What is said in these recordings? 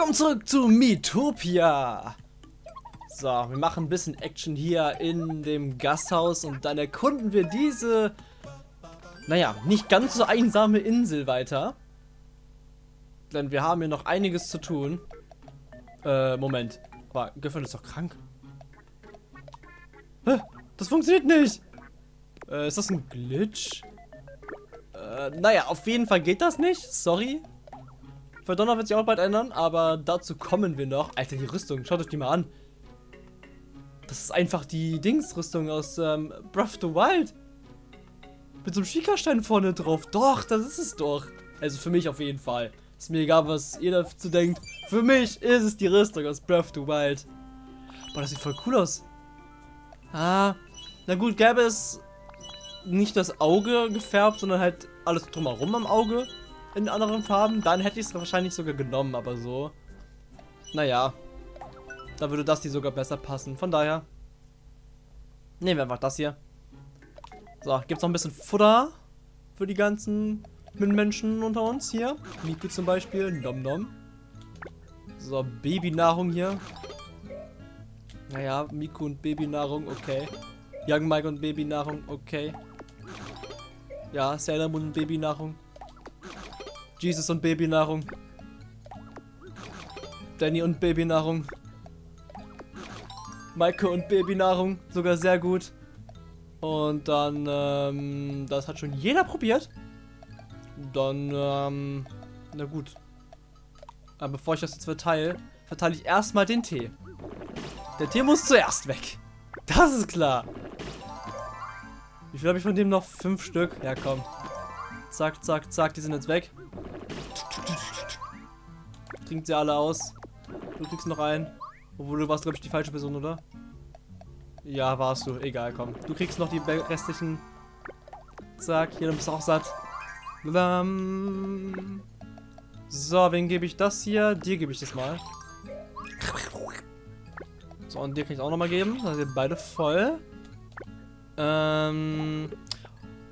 Willkommen zurück zu Miitopia. So, wir machen ein bisschen Action hier in dem Gasthaus und dann erkunden wir diese, naja, nicht ganz so einsame Insel weiter. Denn wir haben hier noch einiges zu tun. Äh, Moment. Aber Gifford ist doch krank. Hä? Das funktioniert nicht. Äh, ist das ein Glitch? Äh, naja, auf jeden Fall geht das nicht. Sorry. Verdonner wird sich auch bald ändern, aber dazu kommen wir noch. Alter, die Rüstung, schaut euch die mal an. Das ist einfach die Dingsrüstung aus ähm, Breath of the Wild. Mit so einem Schikastein vorne drauf. Doch, das ist es doch. Also für mich auf jeden Fall. Ist mir egal, was ihr dazu denkt. Für mich ist es die Rüstung aus Breath of the Wild. Boah, das sieht voll cool aus. Ah, na gut, gäbe es nicht das Auge gefärbt, sondern halt alles drumherum am Auge in anderen Farben, dann hätte ich es wahrscheinlich sogar genommen, aber so. Naja. Da würde das hier sogar besser passen. Von daher. Nehmen wir einfach das hier. So, gibt es noch ein bisschen Futter für die ganzen Menschen unter uns hier. Miku zum Beispiel. Nom nom. So, Babynahrung hier. Naja, Miku und Babynahrung, okay. Young Mike und Babynahrung, okay. Ja, Sailor Moon und Babynahrung. Jesus und Babynahrung. Danny und Babynahrung. Maike und Babynahrung. Sogar sehr gut. Und dann, ähm, das hat schon jeder probiert. Dann, ähm, na gut. Aber bevor ich das jetzt verteile, verteile ich erstmal den Tee. Der Tee muss zuerst weg. Das ist klar. Wie viel habe ich von dem noch? Fünf Stück? Ja, komm. Zack, zack, zack, die sind jetzt weg. Trinkt sie alle aus. Du kriegst noch einen. Obwohl du warst, glaube ich, die falsche Person, oder? Ja, warst du. Egal, komm. Du kriegst noch die restlichen. Zack, hier, du bist auch satt. So, wen gebe ich das hier? Dir gebe ich das mal. So, und dir kann ich auch nochmal geben. Dann sind beide voll. Ähm,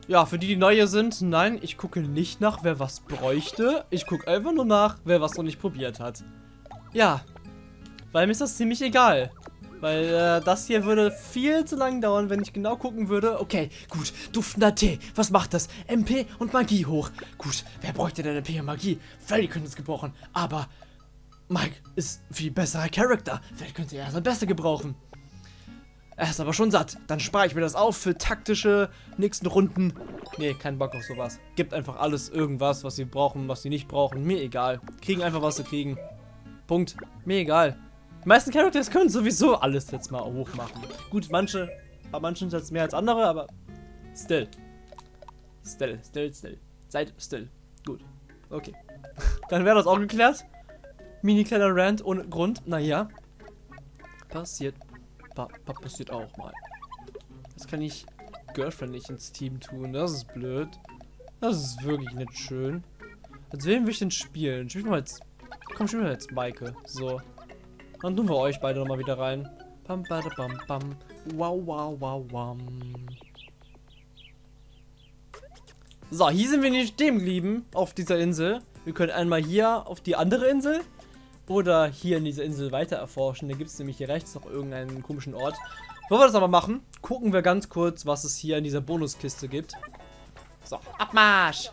ja, für die, die neu hier sind, nein, ich gucke nicht nach, wer was bräuchte. Ich gucke einfach nur nach, wer was noch nicht probiert hat. Ja, weil mir ist das ziemlich egal. Weil äh, das hier würde viel zu lang dauern, wenn ich genau gucken würde. Okay, gut, duftender Tee. Was macht das? MP und Magie hoch. Gut, wer bräuchte denn MP und Magie? Freddy könnte es gebrauchen, aber Mike ist viel besserer Charakter. Freddy könnte er sein Beste gebrauchen. Er ist aber schon satt. Dann spare ich mir das auf für taktische nächsten Runden. Nee, kein Bock auf sowas. Gibt einfach alles irgendwas, was sie brauchen, was sie nicht brauchen. Mir egal. Kriegen einfach, was sie kriegen. Punkt. Mir egal. Die meisten Characters können sowieso alles jetzt mal hoch machen. Gut, manche, bei manchen jetzt mehr als andere, aber still. Still, still, still. Seid still. Gut. Okay. Dann wäre das auch geklärt. Mini kleiner Rant ohne Grund. Naja. Passiert pa pa passiert auch mal. Das kann ich Girlfriend nicht ins Team tun. Das ist blöd. Das ist wirklich nicht schön. Als wen will ich denn spielen? Wir mal jetzt. Komm, spielen wir jetzt Maike. So. Dann tun wir euch beide nochmal wieder rein. Bam, bada, bam, bam. Wow, wow, wow, wow. So, hier sind wir nicht stehen geblieben auf dieser Insel. Wir können einmal hier auf die andere Insel oder hier in dieser Insel weiter erforschen. Da gibt es nämlich hier rechts noch irgendeinen komischen Ort. Bevor wir das aber machen, gucken wir ganz kurz, was es hier in dieser Bonuskiste gibt. So, Abmarsch!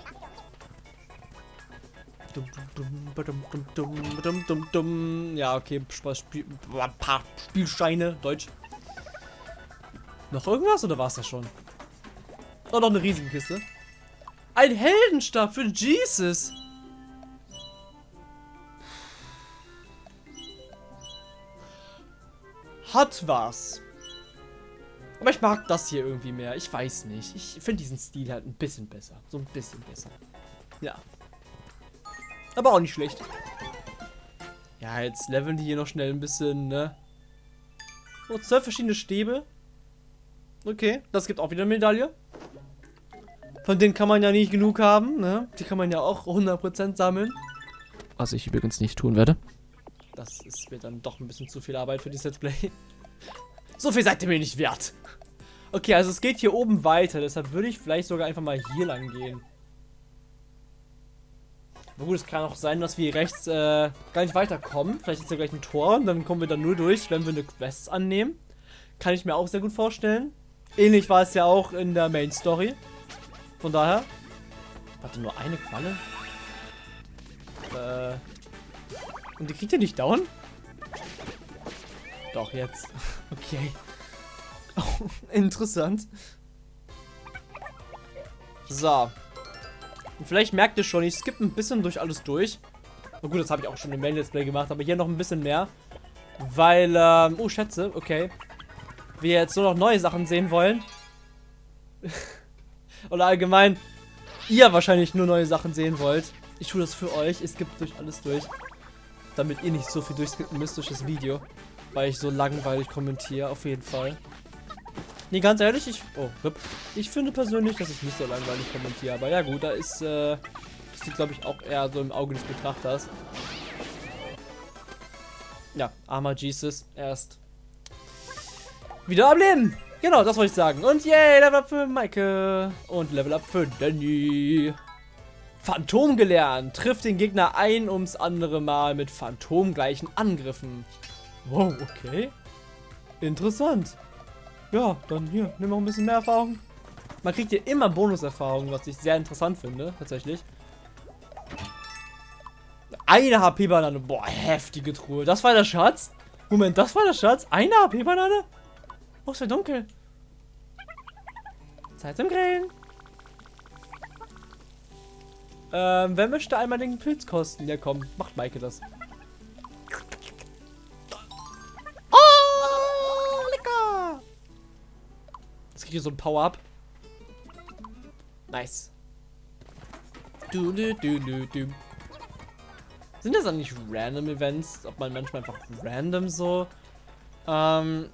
Ja, okay, Spiel, Spielscheine, Deutsch. Noch irgendwas oder war es das schon? Oh, noch eine riesige Kiste. Ein Heldenstab für Jesus! Hat was. Aber ich mag das hier irgendwie mehr. Ich weiß nicht. Ich finde diesen Stil halt ein bisschen besser. So ein bisschen besser. Ja. Aber auch nicht schlecht. Ja, jetzt leveln die hier noch schnell ein bisschen, ne? Oh, zwölf verschiedene Stäbe. Okay, das gibt auch wieder eine Medaille. Von denen kann man ja nicht genug haben, ne? Die kann man ja auch 100% sammeln. Was ich übrigens nicht tun werde. Das ist mir dann doch ein bisschen zu viel Arbeit für dieses Let's Play. So viel seid ihr mir nicht wert. Okay, also es geht hier oben weiter. Deshalb würde ich vielleicht sogar einfach mal hier lang gehen. Na gut, es kann auch sein, dass wir rechts äh, gar nicht weiterkommen. Vielleicht ist ja gleich ein Tor und dann kommen wir da nur durch, wenn wir eine Quest annehmen. Kann ich mir auch sehr gut vorstellen. Ähnlich war es ja auch in der Main Story. Von daher. Warte, nur eine Qualle? Äh. Und die kriegt ihr nicht down? Doch, jetzt. Okay. Oh, interessant. So. Und vielleicht merkt ihr schon, ich skippe ein bisschen durch alles durch. Na gut, das habe ich auch schon im Main Let's Play gemacht, aber hier noch ein bisschen mehr. Weil, ähm, oh, Schätze, okay. Wir jetzt nur noch neue Sachen sehen wollen. Oder allgemein, ihr wahrscheinlich nur neue Sachen sehen wollt. Ich tue das für euch, ich skippe durch alles durch. Damit ihr nicht so viel durchskippen müsst durch das Video. Weil ich so langweilig kommentiere, auf jeden Fall. Nee, ganz ehrlich, ich. Oh, ich finde persönlich, dass ich nicht so langweilig kommentiere. Aber ja, gut, da ist. Äh, das liegt, glaube ich, auch eher so im Auge des Betrachters. Ja, armer Jesus. Erst. Wieder am Leben! Genau, das wollte ich sagen. Und yay, Level Up für Maike. Und Level Up für Danny. Phantom gelernt. Trifft den Gegner ein ums andere Mal mit phantomgleichen Angriffen. Wow, okay. Interessant. Ja, dann hier, nimm noch ein bisschen mehr Erfahrung. Man kriegt hier immer Bonuserfahrung, was ich sehr interessant finde, tatsächlich. Eine HP-Banane. Boah, heftige Truhe. Das war der Schatz? Moment, das war der Schatz? Eine HP-Banane? Oh, es wird dunkel. Zeit zum Grillen. Ähm, wer möchte einmal den Pilz kosten? Ja, komm, macht Maike das. kriege so ein Power-Up. Nice. Du, du, du, du, du. Sind das dann nicht random Events? Ob man manchmal einfach random so ähm,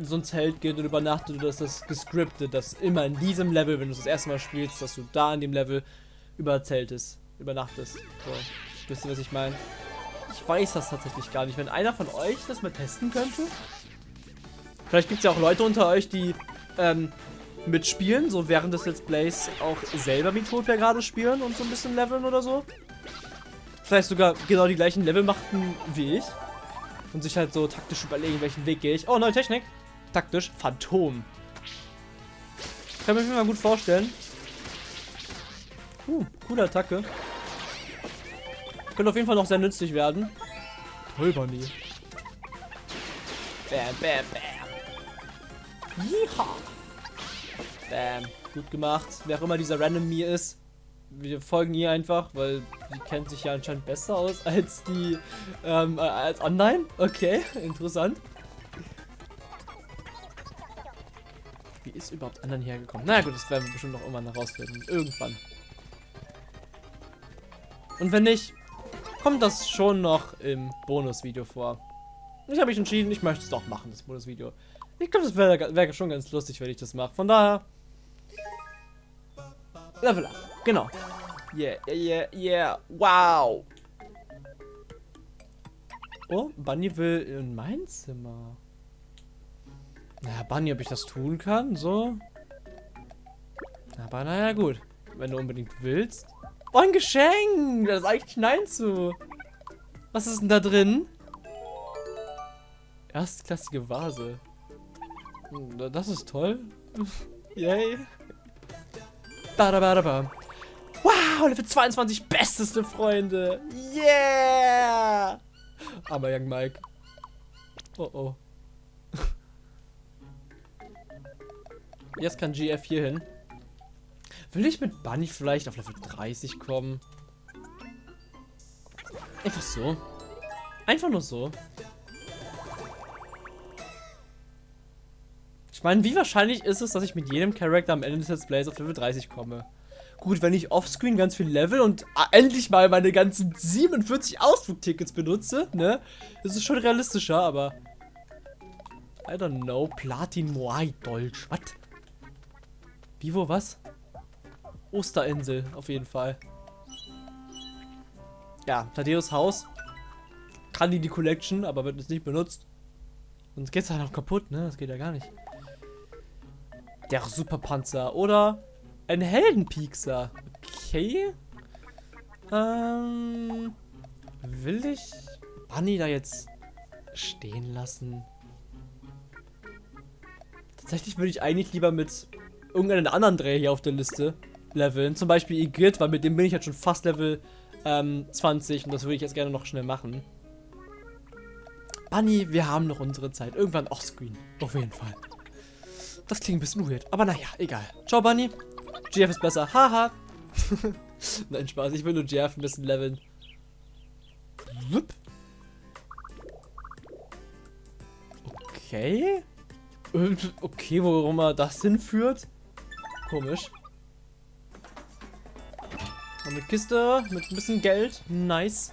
so ein Zelt geht und übernachtet oder ist das gescriptet, dass immer in diesem Level, wenn du das erste Mal spielst, dass du da in dem Level überzeltest, übernachtest. So, wisst ihr, was ich meine? Ich weiß das tatsächlich gar nicht. Wenn einer von euch das mal testen könnte. Vielleicht gibt es ja auch Leute unter euch, die ähm, mitspielen, so während des Let's Plays auch selber Miitopia gerade spielen und so ein bisschen leveln oder so. Vielleicht sogar genau die gleichen Level machten wie ich. Und sich halt so taktisch überlegen, welchen Weg gehe ich. Oh, neue Technik. Taktisch. Phantom. Kann mir mal gut vorstellen. Uh, coole Attacke. Könnte auf jeden Fall noch sehr nützlich werden. Bunny. Bam, bam, bam. Yeehaw. Bam. Gut gemacht. Wer auch immer dieser Random Me ist. Wir folgen ihr einfach, weil die kennt sich ja anscheinend besser aus als die, ähm, äh, als online. Okay, interessant. Wie ist überhaupt anderen hergekommen? Na gut, das werden wir bestimmt noch irgendwann herausfinden. Irgendwann. Und wenn nicht, kommt das schon noch im Bonusvideo vor. Ich habe mich entschieden, ich möchte es doch machen, das Bonusvideo. Ich glaube, das wäre wär schon ganz lustig, wenn ich das mache. Von daher, Level up. Genau. Yeah, yeah, yeah. Wow. Oh, Bunny will in mein Zimmer. Na, Bunny, ob ich das tun kann, so. Aber naja, gut. Wenn du unbedingt willst. Oh, ein Geschenk! Da ist eigentlich Nein zu. Was ist denn da drin? Erstklassige Vase. Hm, das ist toll. Yay. Badabadaba. Wow, Level 22, besteste Freunde. Yeah! Aber Young Mike. Oh oh. Jetzt kann GF hier hin. Will ich mit Bunny vielleicht auf Level 30 kommen? Einfach so. Einfach nur so. meine, wie wahrscheinlich ist es, dass ich mit jedem Charakter am Ende des Plays auf Level 30 komme? Gut, wenn ich offscreen ganz viel Level und endlich mal meine ganzen 47 Ausflugtickets benutze, ne? Das ist schon realistischer, aber... I don't know. Platin Moai Dolch. Was? Vivo was? Osterinsel, auf jeden Fall. Ja, Tadeus Haus. Kann die die Collection, aber wird jetzt nicht benutzt. Sonst geht's halt auch kaputt, ne? Das geht ja gar nicht. Der Superpanzer. Oder ein Heldenpiekser. Okay. Ähm, will ich Bunny da jetzt stehen lassen? Tatsächlich würde ich eigentlich lieber mit irgendeinen anderen Dreh hier auf der Liste leveln. Zum Beispiel Igrit, weil mit dem bin ich jetzt schon fast Level ähm, 20 und das würde ich jetzt gerne noch schnell machen. Bunny, wir haben noch unsere Zeit. Irgendwann offscreen. Auf jeden Fall. Das klingt ein bisschen weird. Aber naja, egal. Ciao, Bunny. GF ist besser. Haha. Nein, Spaß. Ich will nur GF ein bisschen leveln. Okay. Okay, worum er das hinführt. Komisch. Eine Kiste mit ein bisschen Geld. Nice.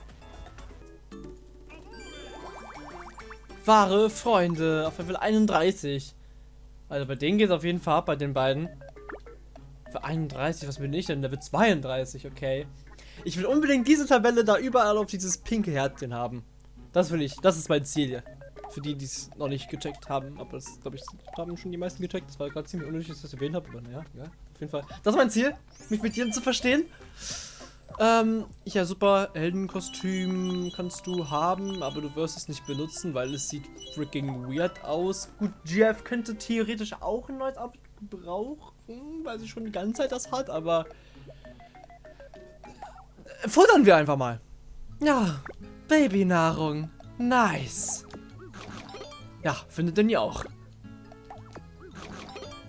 Wahre Freunde auf Level 31. Also bei denen geht es auf jeden Fall ab, bei den beiden. Für 31, was bin ich denn? Level 32, okay. Ich will unbedingt diese Tabelle da überall auf dieses pinke Herzchen haben. Das will ich, das ist mein Ziel hier. Für die, die es noch nicht gecheckt haben, aber das, glaube ich, haben schon die meisten gecheckt. Das war gerade ziemlich unnötig, dass ich das erwähnt habe, aber naja, ja, auf jeden Fall. Das ist mein Ziel, mich mit dir zu verstehen. Ähm, ja, super Heldenkostüm kannst du haben, aber du wirst es nicht benutzen, weil es sieht freaking weird aus. Gut, GF könnte theoretisch auch ein neues Outfit brauchen, weil sie schon die ganze Zeit das hat, aber futtern wir einfach mal. Ja, Babynahrung. Nice. Ja, findet ihr auch.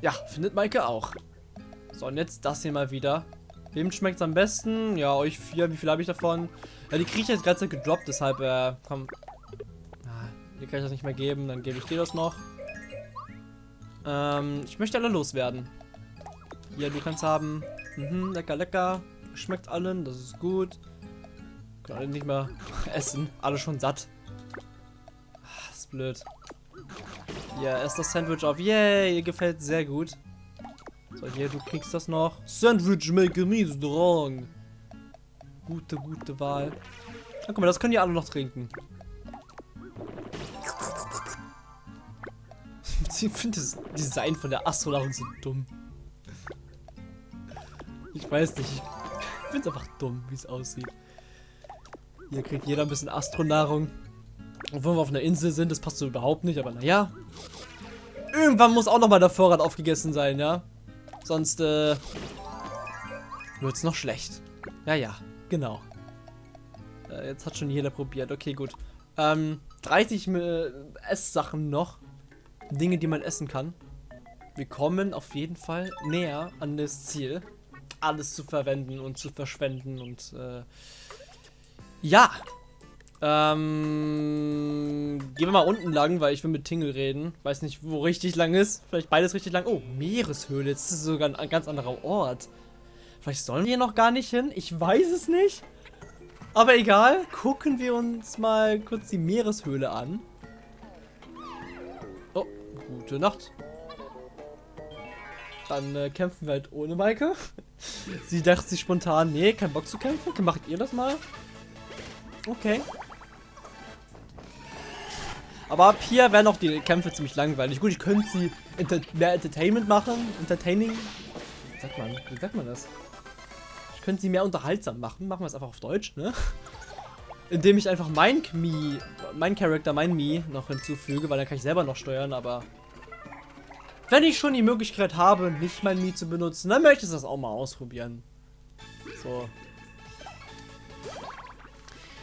Ja, findet Maike auch. So, und jetzt das hier mal wieder. Wem schmeckt es am besten? Ja, euch vier. Wie viel habe ich davon? Ja, die kriege ich jetzt gerade gedroppt, deshalb, äh, komm. Ah, hier kann ich das nicht mehr geben, dann gebe ich dir das noch. Ähm, ich möchte alle loswerden. Ja, du kannst haben. Mhm, lecker, lecker. Schmeckt allen, das ist gut. Können alle nicht mehr essen. Alle schon satt. Ach, ist blöd. Ja, esst das Sandwich auf. Yay, ihr gefällt sehr gut. So, hier, du kriegst das noch. Sandwich maker me strong. Gute, gute Wahl. Na, guck mal, das können die alle noch trinken. Ich finde das Design von der Astronauten so dumm. Ich weiß nicht. Ich finde es einfach dumm, wie es aussieht. Hier kriegt jeder ein bisschen Astronahrung. Obwohl wir auf einer Insel sind, das passt so überhaupt nicht, aber naja. Irgendwann muss auch nochmal der Vorrat aufgegessen sein, ja? Sonst, äh, wird's noch schlecht. Ja, ja, genau. Äh, jetzt hat schon jeder probiert. Okay, gut. Ähm, 30 äh, Esssachen noch. Dinge, die man essen kann. Wir kommen auf jeden Fall näher an das Ziel, alles zu verwenden und zu verschwenden und, äh, ja. Ähm, gehen wir mal unten lang, weil ich will mit Tingle reden. Weiß nicht, wo richtig lang ist. Vielleicht beides richtig lang. Oh, Meereshöhle. Jetzt ist sogar ein ganz anderer Ort. Vielleicht sollen wir hier noch gar nicht hin. Ich weiß es nicht. Aber egal. Gucken wir uns mal kurz die Meereshöhle an. Oh, gute Nacht. Dann äh, kämpfen wir halt ohne Maike. Sie dachte sich spontan, nee, kein Bock zu kämpfen. Macht ihr das mal? Okay. Aber ab hier wären auch die Kämpfe ziemlich langweilig. Gut, ich könnte sie enter mehr Entertainment machen. Entertaining. Wie sagt man? Wie sagt man das? Ich könnte sie mehr unterhaltsam machen. Machen wir es einfach auf Deutsch, ne? Indem ich einfach mein Mi, mein Charakter, mein Mi noch hinzufüge, weil dann kann ich selber noch steuern, aber wenn ich schon die Möglichkeit habe, nicht mein Mi zu benutzen, dann möchte ich das auch mal ausprobieren. So.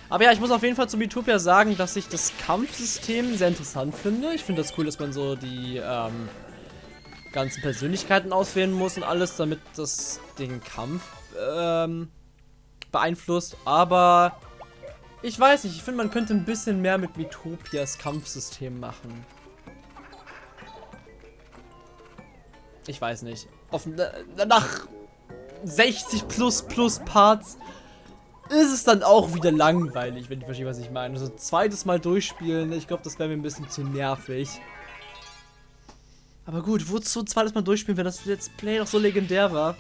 Aber ja, ich muss auf jeden Fall zu Mitopia sagen, dass ich das Kampfsystem sehr interessant finde. Ich finde das cool, dass man so die ähm, ganzen Persönlichkeiten auswählen muss und alles, damit das den Kampf ähm, beeinflusst. Aber ich weiß nicht, ich finde, man könnte ein bisschen mehr mit Mitopias Kampfsystem machen. Ich weiß nicht. Auf, nach 60 plus plus Parts ist es dann auch wieder langweilig, wenn ich verstehe, was ich meine. Also zweites Mal durchspielen, ich glaube, das wäre mir ein bisschen zu nervig. Aber gut, wozu zweites Mal durchspielen, wenn das Let's Play doch so legendär war?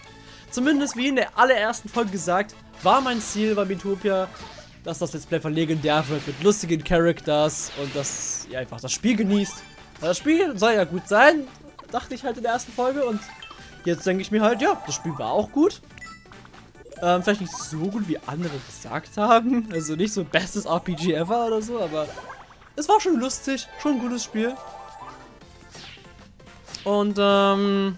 Zumindest wie in der allerersten Folge gesagt, war mein Ziel bei Mitopia, dass das Let's Play von legendär wird mit lustigen Characters und dass ihr einfach das Spiel genießt. Das Spiel soll ja gut sein, dachte ich halt in der ersten Folge und jetzt denke ich mir halt, ja, das Spiel war auch gut. Ähm, vielleicht nicht so gut, wie andere gesagt haben. Also nicht so bestes RPG ever oder so, aber es war schon lustig, schon ein gutes Spiel. Und ähm,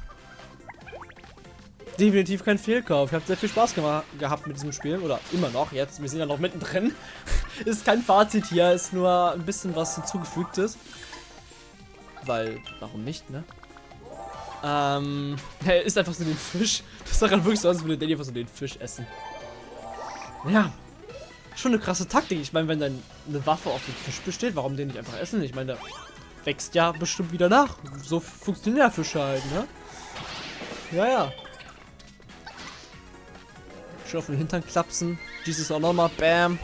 definitiv kein Fehlkauf. Ich habe sehr viel Spaß gehabt mit diesem Spiel. Oder immer noch jetzt. Wir sind ja noch mittendrin. ist kein Fazit hier. Ist nur ein bisschen was hinzugefügtes. Weil, warum nicht, ne? Ähm, er isst einfach so den Fisch. Das sah gerade wirklich so aus, als würde Danny einfach so den Fisch essen. Ja, schon eine krasse Taktik. Ich meine, wenn dann eine Waffe auf dem Fisch besteht, warum den nicht einfach essen? Ich meine, der wächst ja bestimmt wieder nach. So funktioniert der Fisch halt, ne? Ja, ja. Schön auf den Hintern klapsen. Dieses auch nochmal. Bam.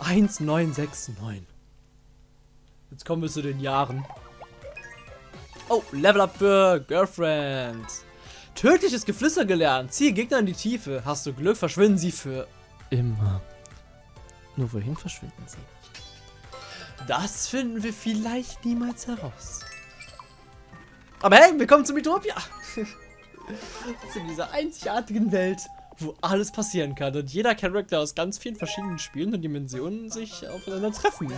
1969. Jetzt kommen wir zu den Jahren. Oh, Level Up für Girlfriend. Tödliches Geflüster gelernt. Ziehe Gegner in die Tiefe. Hast du Glück, verschwinden sie für immer. Nur wohin verschwinden sie? Das finden wir vielleicht niemals heraus. Aber hey, willkommen zu Mythopia. zu dieser einzigartigen Welt, wo alles passieren kann und jeder Charakter aus ganz vielen verschiedenen Spielen und Dimensionen sich aufeinander treffen.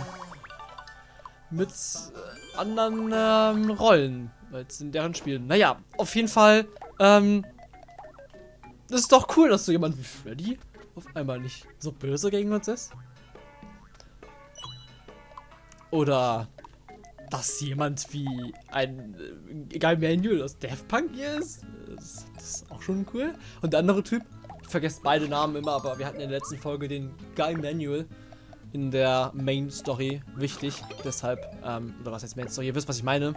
Mit äh, anderen ähm, Rollen als in deren Spielen. Naja, auf jeden Fall, ähm, das ist doch cool, dass so jemand wie Freddy auf einmal nicht so böse gegen uns ist. Oder dass jemand wie ein äh, Guy Manuel aus Death Punk hier ist. Das, das, ist auch schon cool. Und der andere Typ, ich vergesse beide Namen immer, aber wir hatten in der letzten Folge den Guy Manuel in der Main Story wichtig. Deshalb, ähm, oder was heißt Main Story? Ihr wisst, was ich meine.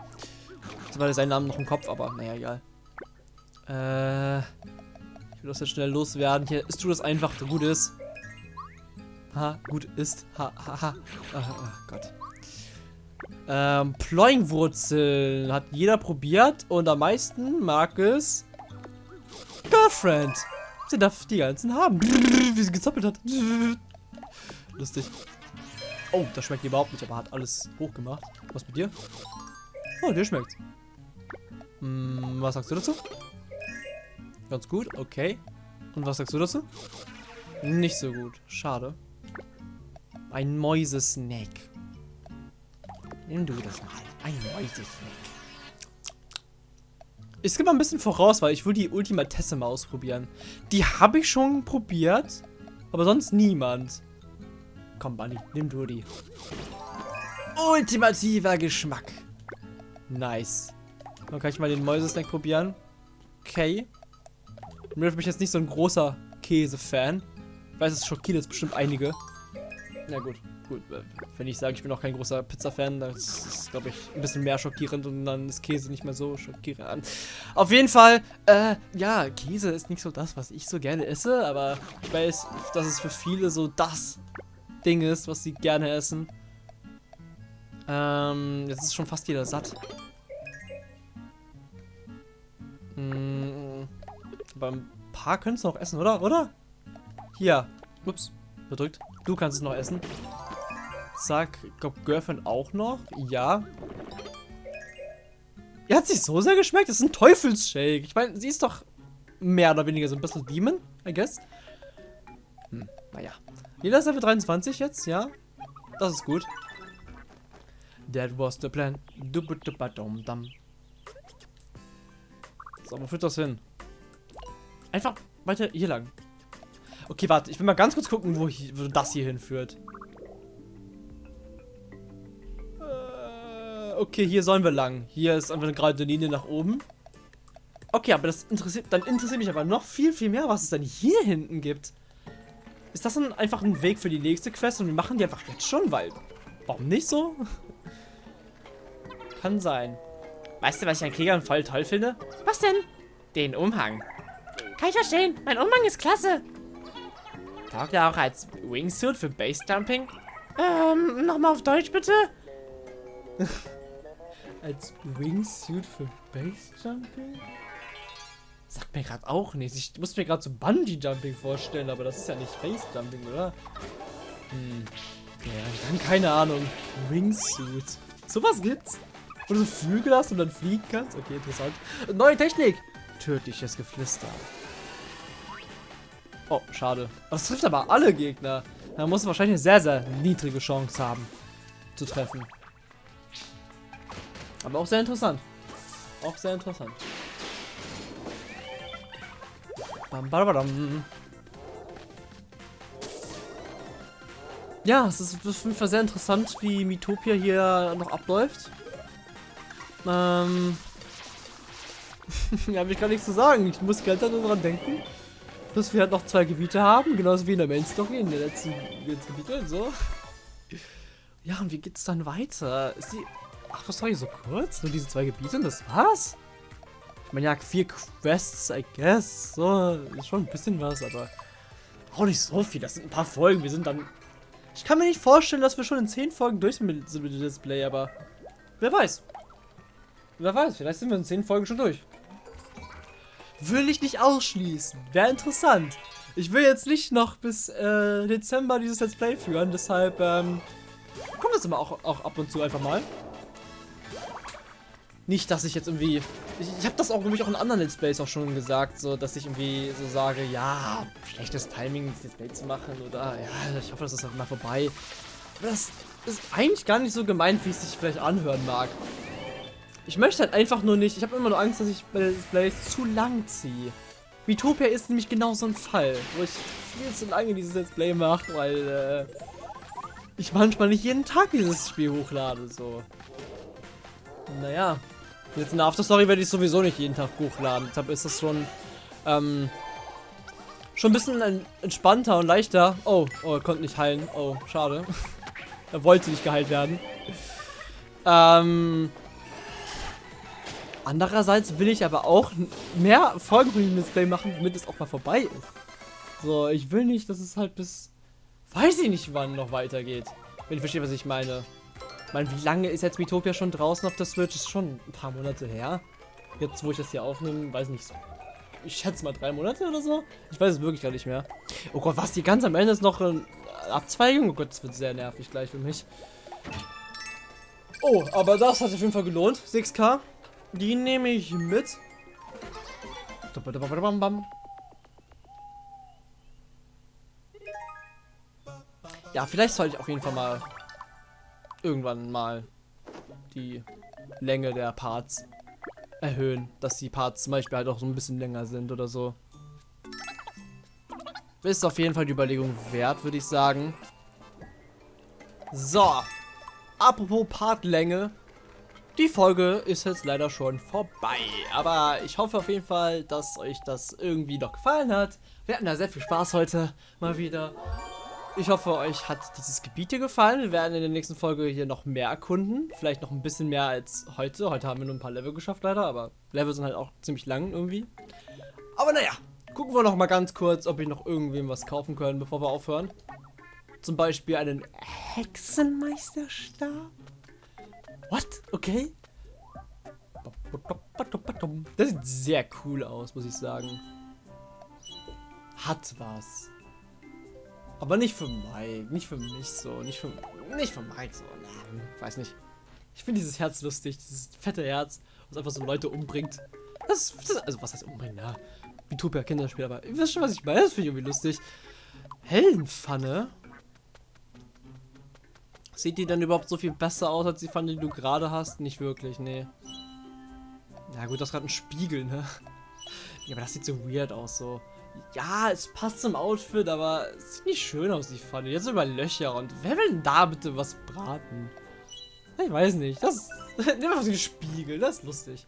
Jetzt war seinen Namen noch im Kopf, aber naja, egal. Äh, ich will das jetzt schnell loswerden. Hier, ist du das einfach, gut ist. Ha, gut ist. Ha, ha, ha. Oh, oh Gott. Ähm, Ployingwurzeln hat jeder probiert und am meisten mag es Girlfriend. Sie darf die ganzen haben. Wie sie gezappelt hat. Lustig. Oh, das schmeckt überhaupt nicht, aber hat alles hochgemacht. Was mit dir? Oh, dir schmeckt. Hm, was sagst du dazu? Ganz gut, okay. Und was sagst du dazu? Nicht so gut. Schade. Ein Mäusesnack. Nimm du das mal. Ein Mäusesnack. Ich skippe mal ein bisschen voraus, weil ich will die Ultimatesse mal ausprobieren. Die habe ich schon probiert, aber sonst niemand. Komm, Bunny, nimm du die. Ultimativer Geschmack. Nice. Dann kann ich mal den Mäusesnack probieren. Okay. Ich bin ich jetzt nicht so ein großer Käse-Fan. Ich weiß, es schockiert jetzt bestimmt einige. Na gut, gut. Wenn ich sage, ich bin auch kein großer Pizza-Fan, das ist, glaube ich, ein bisschen mehr schockierend und dann ist Käse nicht mehr so schockierend. Auf jeden Fall, äh, ja, Käse ist nicht so das, was ich so gerne esse, aber ich weiß, dass es für viele so das Ding ist, was sie gerne essen. Ähm, jetzt ist schon fast jeder satt. Hm, aber paar können es noch essen, oder? Oder? Hier. Ups. Bedrückt. Du kannst es noch essen. Zack. Ich glaube, Girlfriend auch noch. Ja. Ja, hat sich so sehr geschmeckt. Das ist ein Teufelsshake. Ich meine, sie ist doch mehr oder weniger so ein bisschen Demon, I guess. Hm, naja. Jeder ist Level 23 jetzt, ja. Das ist gut. That was the plan. So, wo führt das hin? Einfach weiter hier lang. Okay, warte. Ich will mal ganz kurz gucken, wo, hier, wo das hier hinführt. Äh, okay, hier sollen wir lang. Hier ist einfach eine gerade Linie nach oben. Okay, aber das interessiert, dann interessiert mich aber noch viel, viel mehr, was es dann hier hinten gibt. Ist das dann einfach ein Weg für die nächste Quest und wir machen die einfach jetzt schon, weil... Warum nicht so? Kann sein. Weißt du, was ich an Kriegern voll toll finde? Was denn? Den Umhang. Kann ich verstehen. Mein Umhang ist klasse. Taugt er auch als Wingsuit für Base Jumping? Ähm, nochmal auf Deutsch bitte? als Wingsuit für Base Jumping? Sagt mir gerade auch nichts. Ich muss mir gerade so Bungee Jumping vorstellen, aber das ist ja nicht Base Jumping, oder? Hm. Ja, dann keine Ahnung. Wingsuit. Sowas gibt's? Wo du so Flügel hast und dann fliegen kannst? Okay, interessant. Neue Technik. Tödliches Geflüster. Oh, schade. Das trifft aber alle Gegner. Da muss wahrscheinlich eine sehr, sehr niedrige Chance haben, zu treffen. Aber auch sehr interessant. Auch sehr interessant. Bam, bam. Ja, es ist auf jeden Fall sehr interessant, wie Mitopia hier noch abläuft. Ähm. ja, habe ich gar nichts zu sagen. Ich muss ganz nur dran denken, dass wir halt noch zwei Gebiete haben, genauso wie in der Main Story, in der letzten Gebiete und so. Ja, und wie geht's dann weiter? Ist die. Ach, was soll ich so kurz? Nur diese zwei Gebiete und das war's? Ich meine, ja, vier Quests, I guess. So, ist schon ein bisschen was, aber auch nicht so viel. Das sind ein paar Folgen. Wir sind dann ich kann mir nicht vorstellen, dass wir schon in 10 Folgen durch sind mit, dem Display, aber wer weiß. Wer weiß, vielleicht sind wir in 10 Folgen schon durch. Will ich nicht ausschließen. Wäre interessant. Ich will jetzt nicht noch bis äh, Dezember dieses Let's Play führen, deshalb ähm, kommt das immer auch, auch ab und zu einfach mal. Nicht, dass ich jetzt irgendwie... Ich, ich habe das auch nämlich auch in anderen Let's Plays auch schon gesagt, so dass ich irgendwie so sage, ja, schlechtes Timing, das Let's Play zu machen oder ja, ich hoffe, das ist halt mal vorbei. Aber das ist eigentlich gar nicht so gemeint, wie es sich vielleicht anhören mag. Ich möchte halt einfach nur nicht, ich habe immer nur Angst, dass ich bei Let's Plays zu lang ziehe. Utopia ist nämlich genau so ein Fall, wo ich viel zu lange dieses Let's Play mache, weil äh, ich manchmal nicht jeden Tag dieses Spiel hochlade, so. Naja, Jetzt in der Afterstory werde ich sowieso nicht jeden Tag hochladen. Deshalb ist das schon, ähm, schon ein bisschen entspannter und leichter. Oh, oh, er konnte nicht heilen. Oh, schade. er wollte nicht geheilt werden. Ähm, andererseits will ich aber auch mehr Folgen von dem Display machen, damit es auch mal vorbei ist. So, ich will nicht, dass es halt bis, weiß ich nicht wann noch weitergeht. Wenn ich verstehe, was ich meine. Meine, wie lange ist jetzt Miitopia schon draußen auf der Switch? Ist schon ein paar Monate her. Jetzt, wo ich das hier aufnehme, weiß nicht. Ich schätze mal drei Monate oder so. Ich weiß es wirklich gar nicht mehr. Oh Gott, was? Die ganz am Ende ist noch eine Abzweigung? Oh Gott, das wird sehr nervig gleich für mich. Oh, aber das hat auf jeden Fall gelohnt. 6K. Die nehme ich mit. Ja, vielleicht sollte ich auf jeden Fall mal irgendwann mal die Länge der Parts erhöhen, dass die Parts zum Beispiel halt auch so ein bisschen länger sind oder so. Ist auf jeden Fall die Überlegung wert, würde ich sagen. So, apropos Partlänge. Die Folge ist jetzt leider schon vorbei, aber ich hoffe auf jeden Fall, dass euch das irgendwie noch gefallen hat. Wir hatten da sehr viel Spaß heute, mal wieder. Ich hoffe, euch hat dieses Gebiet hier gefallen. Wir werden in der nächsten Folge hier noch mehr erkunden. Vielleicht noch ein bisschen mehr als heute. Heute haben wir nur ein paar Level geschafft leider, aber Level sind halt auch ziemlich lang irgendwie. Aber naja, gucken wir noch mal ganz kurz, ob wir noch irgendwem was kaufen können, bevor wir aufhören. Zum Beispiel einen Hexenmeisterstab. What? Okay. Das sieht sehr cool aus, muss ich sagen. Hat was. Aber nicht für Mike, nicht für mich so, nicht für, nicht für Mike so, na, weiß nicht. Ich finde dieses Herz lustig, dieses fette Herz, was einfach so Leute umbringt. Das, das also was heißt umbringen, ja. Utopia Kinderspiel, aber ihr wisst schon, was ich meine, das finde ich irgendwie lustig. Heldenpfanne? Sieht die dann überhaupt so viel besser aus, als die Pfanne, die du gerade hast? Nicht wirklich, nee. Na gut, das ist gerade ein Spiegel, ne? Ja, aber das sieht so weird aus, so. Ja, es passt zum Outfit, aber es sieht nicht schön aus, die Pfanne. Jetzt über Löcher und wer will denn da bitte was braten? Ich weiß nicht. Das nimm einfach den Spiegel, das ist lustig.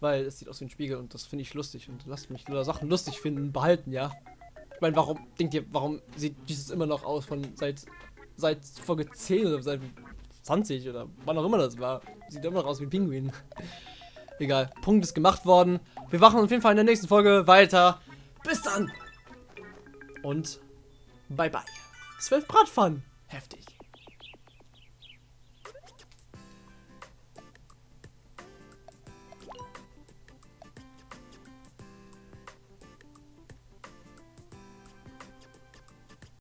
Weil es sieht aus wie ein Spiegel und das finde ich lustig. Und lasst mich nur Sachen lustig finden, behalten, ja. Ich meine, warum, denkt ihr, warum sieht dieses immer noch aus von seit, seit Folge 10 oder seit 20 oder wann auch immer das war? Sieht immer noch aus wie ein Pinguin. Egal, Punkt ist gemacht worden. Wir wachen auf jeden Fall in der nächsten Folge weiter. Bis dann. Und bye bye. 12 Bratpfannen. Heftig.